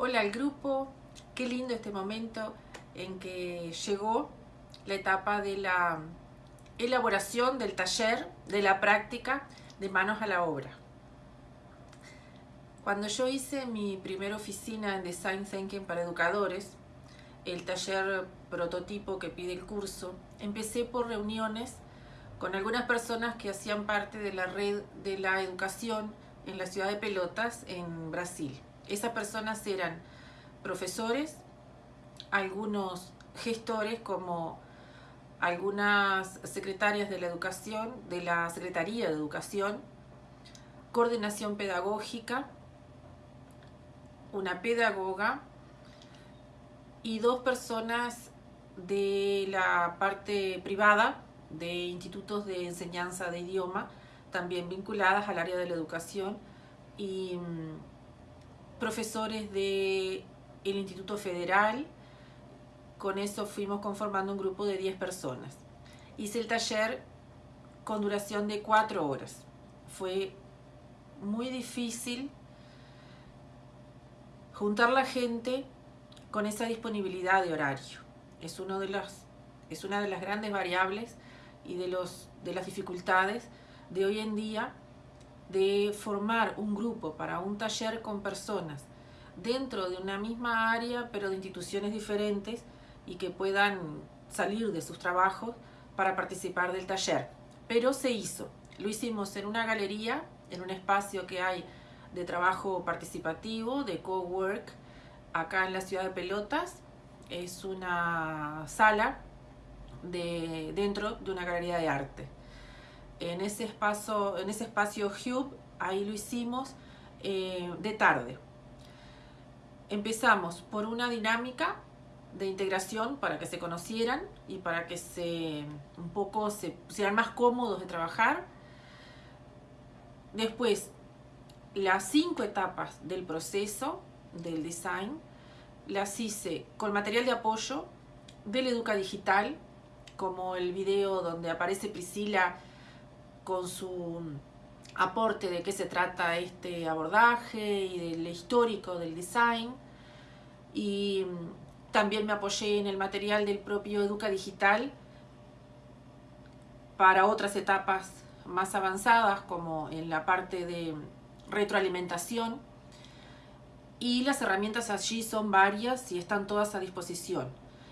Hola al grupo, qué lindo este momento en que llegó la etapa de la elaboración del taller, de la práctica de manos a la obra. Cuando yo hice mi primera oficina en Design Thinking para educadores, el taller prototipo que pide el curso, empecé por reuniones con algunas personas que hacían parte de la red de la educación en la ciudad de Pelotas, en Brasil. Esas personas eran profesores, algunos gestores como algunas secretarias de la educación, de la Secretaría de Educación, coordinación pedagógica, una pedagoga y dos personas de la parte privada de institutos de enseñanza de idioma, también vinculadas al área de la educación y mm, profesores del el Instituto Federal. Con eso fuimos conformando un grupo de 10 personas. Hice el taller con duración de 4 horas. Fue muy difícil juntar la gente con esa disponibilidad de horario. Es, uno de los, es una de las grandes variables y de, los, de las dificultades de hoy en día de formar un grupo para un taller con personas dentro de una misma área pero de instituciones diferentes y que puedan salir de sus trabajos para participar del taller. Pero se hizo. Lo hicimos en una galería, en un espacio que hay de trabajo participativo, de co-work, acá en la ciudad de Pelotas. Es una sala de, dentro de una galería de arte. En ese espacio, en ese espacio ahí lo hicimos eh, de tarde. Empezamos por una dinámica de integración para que se conocieran y para que se un poco se pusieran más cómodos de trabajar. Después, las cinco etapas del proceso del design las hice con material de apoyo del Educa Digital, como el video donde aparece Priscila con su aporte de qué se trata este abordaje y del histórico del design. Y también me apoyé en el material del propio Educa Digital para otras etapas más avanzadas, como en la parte de retroalimentación. Y las herramientas allí son varias y están todas a disposición.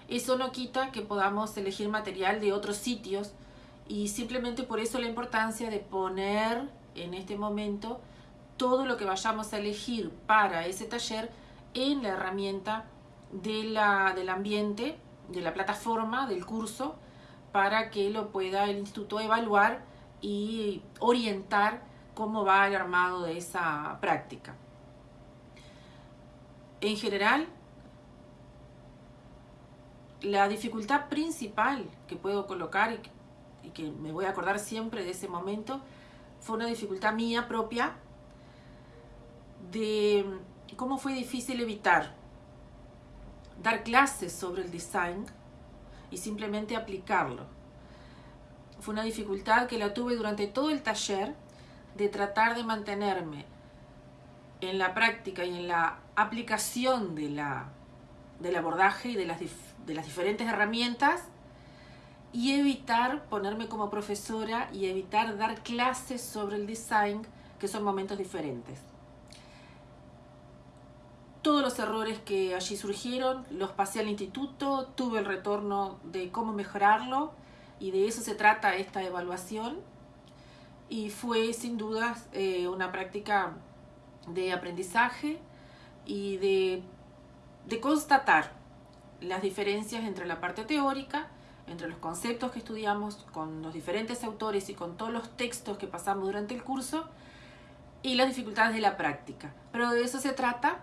Eso no quita que podamos elegir material de otros sitios y simplemente por eso la importancia de poner en este momento todo lo que vayamos a elegir para ese taller en la herramienta de la, del ambiente, de la plataforma del curso, para que lo pueda el instituto evaluar y orientar cómo va el armado de esa práctica. En general, la dificultad principal que puedo colocar y que, me voy a acordar siempre de ese momento fue una dificultad mía propia de cómo fue difícil evitar dar clases sobre el design y simplemente aplicarlo. Fue una dificultad que la tuve durante todo el taller de tratar de mantenerme en la práctica y en la aplicación de la, del abordaje y de las, de las diferentes herramientas y evitar ponerme como profesora y evitar dar clases sobre el design, que son momentos diferentes. Todos los errores que allí surgieron los pasé al instituto, tuve el retorno de cómo mejorarlo y de eso se trata esta evaluación y fue sin dudas eh, una práctica de aprendizaje y de, de constatar las diferencias entre la parte teórica, entre los conceptos que estudiamos con los diferentes autores y con todos los textos que pasamos durante el curso y las dificultades de la práctica. Pero de eso se trata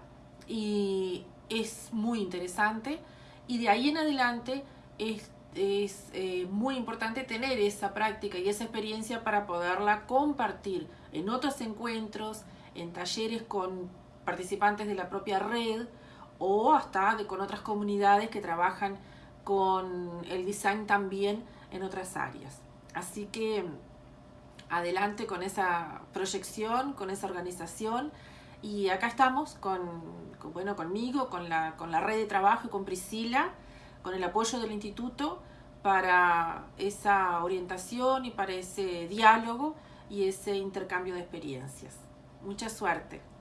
y es muy interesante y de ahí en adelante es, es eh, muy importante tener esa práctica y esa experiencia para poderla compartir en otros encuentros, en talleres con participantes de la propia red o hasta de, con otras comunidades que trabajan con el design también en otras áreas. Así que adelante con esa proyección, con esa organización y acá estamos con, bueno, conmigo, con la, con la red de trabajo y con Priscila, con el apoyo del instituto para esa orientación y para ese diálogo y ese intercambio de experiencias. Mucha suerte.